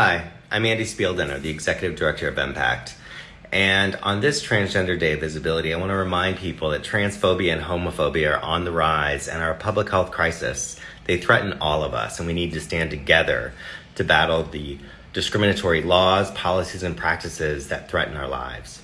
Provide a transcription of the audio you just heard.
Hi, I'm Andy Spieldiner, the Executive Director of Impact. And on this Transgender Day of Visibility, I want to remind people that transphobia and homophobia are on the rise and are a public health crisis. They threaten all of us, and we need to stand together to battle the discriminatory laws, policies, and practices that threaten our lives.